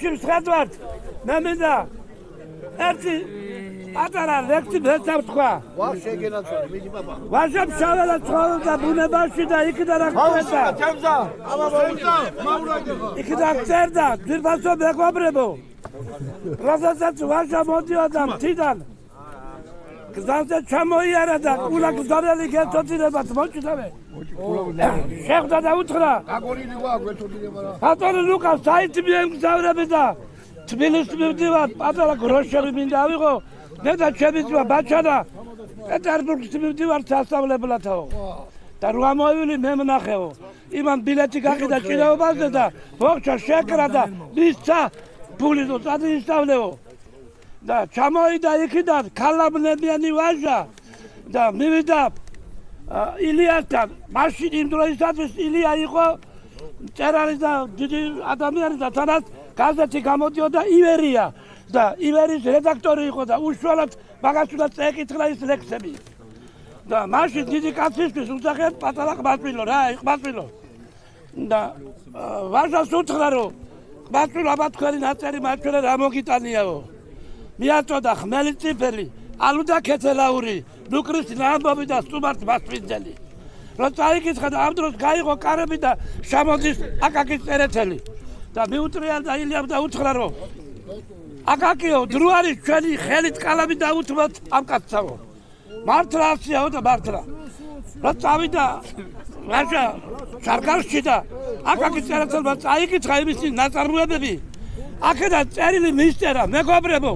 ჩემს ხედავთ მე მინდა ერთი პატარა ლექსი მეცავთქვა ვაშე გენაცვალი მიდი პაპა ვაჟამ შაველა ცხოვრობდა ბუნებაში და იქიდან აღწერდა ჩემზა აბა მოუწა მაურაგე იქიდან აღწერდა ძირფასო მეგობრებო. როდესაც ვაჟა მოდიოდა მთიდან გზაზე ჩამოიარა და კულა გზარელი გეთოდინებათ მოჭიდავე. შეხვდა და უთხრა. გაგორილი ვარ გვეთოდინება რა ბატონო ლუკა საით მიემგზავრები და თბილისში მივდივარ პატარა გროშები მინდა ავიღო. მე და ჩემი ძმა ბაჩანა პეტერბურგში მივდივარ სასწავლებლათაო და რა მოვილი მე მნახეო იმან ბილეთი გაყიდა ჭიდაობაზე და მოხჩა შეკრა და მისცა ფული დო წადისწავლეო და ჩამოიდა იქიდან ქალაბნებიანი ვაჟა. და მივიდა ილიასთან. მაშინ იმ დროისათვის ილია იყო წერალი და დიდი ადამიანი და თანაც გაზეთი გამოდიოდა ივერია. და ივერის რედაქტორი იყო და უშუალოდ მაგას უნდა წეკითხა ის ლექსები. და მაშინ დიდი კაცისთვის უძახეთ პატარა ყმაწვილო რა ყმაწვილო და ვაჟას უთხრა რომ ყმაწვილო აბა თქვენი ნაწერი მაჩვენე რა მოგიტანიაო მიაწოდა ხმელი ციფერი ალუ და ქეთელაური ნუკრის ნამბობი და სტუმართ მასპინძელი. რომ წაიკითხა და ამ დროს გაიღო კარები და შემოდის აკაკის წერეთელი. და მიუტრიან და ილიამ და უთხრა რომ აკაკიო დრო არის ჩვენი ხელით კალამი დაუთმოთ ამ კაცსაო. მართლა აქციაო და მართლა. რა წავიდა რაჟა სარკალში და აკაკის წერეთელმა წაიკითხა იმისი ნაწარმოებები აქედან წერილი მისწერა მეგობრებო.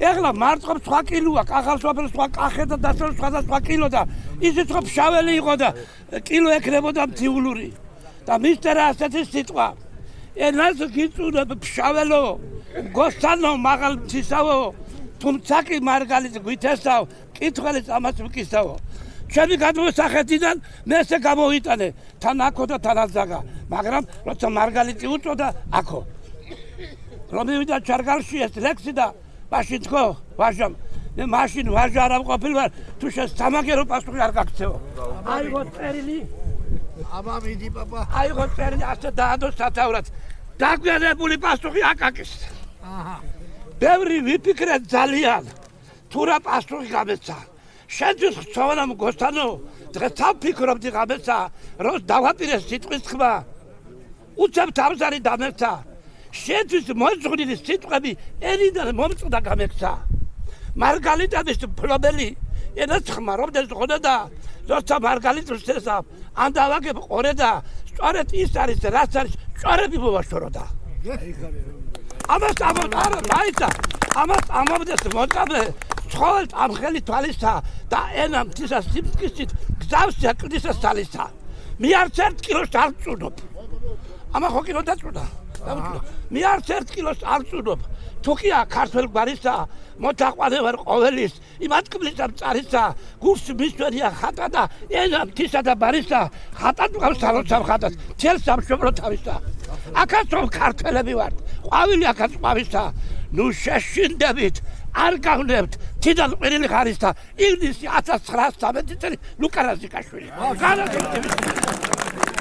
ეხლა მარტყობს სხვა კილოა კახალსვაფერ სხვა კახე და დასწრებს სხვა და სხვა კილო და ისიც ხო ფშაველი იყო და კილო ეკრებოდა მთიულური. და მისტერა ასეთი სიტყვა. ენას გიწუნებ ფშაველო გოსთანო მაღალ თისავო თუმცა კი მარგალიც გვითესავ კითხველი ამას ვკისავო ჩემი გადმოსახედიდან მე ესე გამოვიტანე თან აქო და თან აზაგა მაგრამ როცა მარგალიტი უწოდა აქო რომ მივიდა ჩარგალში ეს ლექსი და მაშინ თქო ვაჟამ. მე მაშინ ვაჟა არ ამყოფილვარ თუ შენ სამაგერო პასუხი არ გაქცევო აიღო წერილი. აბა მიდი პაპა. აიღო წერილი ასე დაადო სათაურად დაგვიანებული პასუხი აკაკის აჰა. ბევრი ვიფიქრე ძალიან თუ რა პასუხი გამეცა. შენთვის ხცოვანა მგოსთანო დღეს თავფიქრობდი გამეცა რომ დავაპირე სიტყვის ხმა. უცებ თავზარი დამეცა შეთვის მოძღვნილი სიტყვები ერიდან მომწდა გამექცა. მარგალიტადის პრობელი ენას ხმარობდეს ხოდა და როცა მარგალიტს ესა ან დავაგებ ყორე და სწორედ ის არის რაც არის სწორები მოვაშოროდა. ამას ამოტარო დაიცა ამას ამობდეს მოწაბე ცხოველთ ამ ხელი თვალისა და ენა მთისა სიმწკისით გზავს აკდისა სალისა. მე არც ერთ კილოს არ წუნობ. ამა ხო კილო დაწუდა მე არც ერთ კილოს არ წუნობ თუკია ქართულ გვარისა მოთაყვანე ვარ ყოველის იმათ კბლისა წარისა გურს მისვერია ხატა და ენა მთისა და ბარისა ხატა თავს თალოცავ ხატას თელ სამშობლო თავისა. აქაც რომ ქართველები ვართ ყვავილი აქაც ყვავისა. ნუ შეშინდებით არ გავნებთ თიდან ყვირილი ხარისა ინგლისი 1913 წელი ლუკა რაზიკაშვილი განაცხადებს